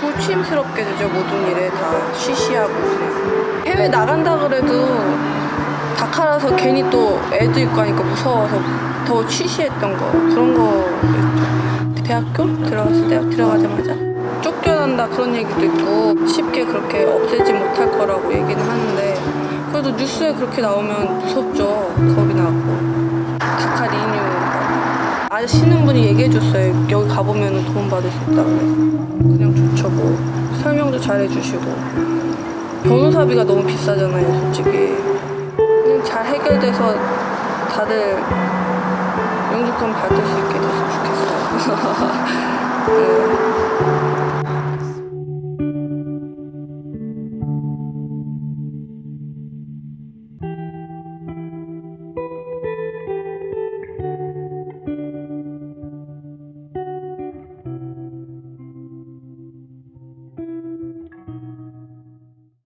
조심스럽게 되죠. 모든 일에 다 쉬쉬하고 그냥. 해외 나간다 그래도 다카라서 괜히 또 애도 있고 하니까 무서워서 더 쉬쉬했던 거. 그런 거. 대학교? 들어갔을 때? 들어가자마자? 쫓겨난다 그런 얘기도 있고 쉽게 그렇게 없애지 못할 거라고 얘기는 하는데 그래도 뉴스에 그렇게 나오면 무섭죠. 겁이 나고. 다카 리뉴. 아시는 분이 얘기해줬어요. 여기 가보면 도움 받을 수 있다고 그래서 뭐 설명도 잘 해주시고 변호사비가 너무 비싸잖아요 솔직히 잘 해결돼서 다들 영주권 받을 수 있게 됐으면 좋겠어요 네.